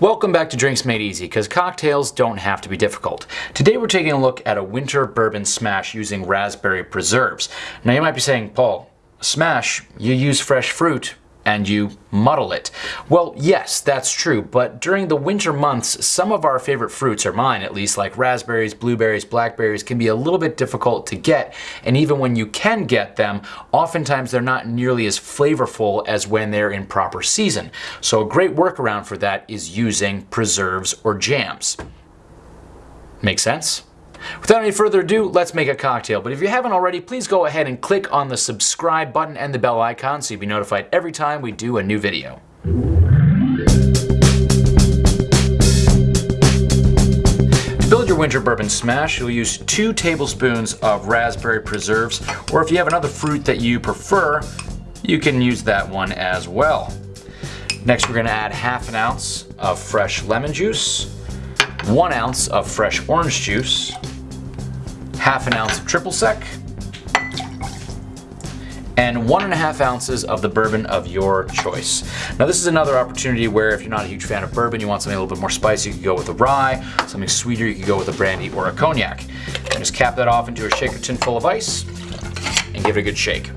Welcome back to Drinks Made Easy, because cocktails don't have to be difficult. Today we're taking a look at a winter bourbon smash using raspberry preserves. Now you might be saying, Paul, smash, you use fresh fruit and you muddle it. Well, yes, that's true, but during the winter months, some of our favorite fruits, or mine at least, like raspberries, blueberries, blackberries, can be a little bit difficult to get, and even when you can get them, oftentimes they're not nearly as flavorful as when they're in proper season. So a great workaround for that is using preserves or jams. Make sense? Without any further ado, let's make a cocktail. But if you haven't already, please go ahead and click on the subscribe button and the bell icon so you'll be notified every time we do a new video. To build your winter bourbon smash, you'll use two tablespoons of raspberry preserves, or if you have another fruit that you prefer, you can use that one as well. Next, we're gonna add half an ounce of fresh lemon juice, one ounce of fresh orange juice, half an ounce of triple sec, and one and a half ounces of the bourbon of your choice. Now this is another opportunity where if you're not a huge fan of bourbon, you want something a little bit more spicy, you could go with a rye, something sweeter, you could go with a brandy or a cognac. And just cap that off into a shaker tin full of ice and give it a good shake.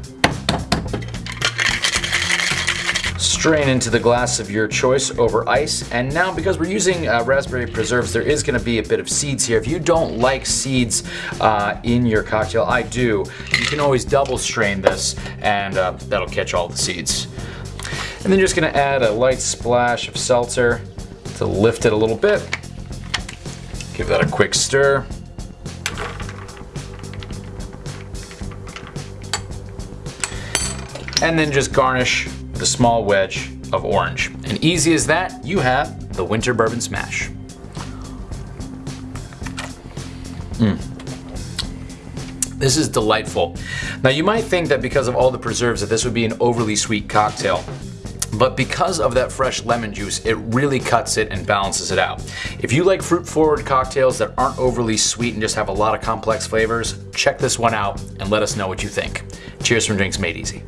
Strain into the glass of your choice over ice. And now because we're using uh, raspberry preserves, there is gonna be a bit of seeds here. If you don't like seeds uh, in your cocktail, I do, you can always double strain this and uh, that'll catch all the seeds. And then just gonna add a light splash of seltzer to lift it a little bit. Give that a quick stir. And then just garnish a small wedge of orange. And easy as that, you have the Winter Bourbon Smash. Mm. This is delightful. Now you might think that because of all the preserves that this would be an overly sweet cocktail. But because of that fresh lemon juice, it really cuts it and balances it out. If you like fruit forward cocktails that aren't overly sweet and just have a lot of complex flavors, check this one out and let us know what you think. Cheers from Drinks Made Easy.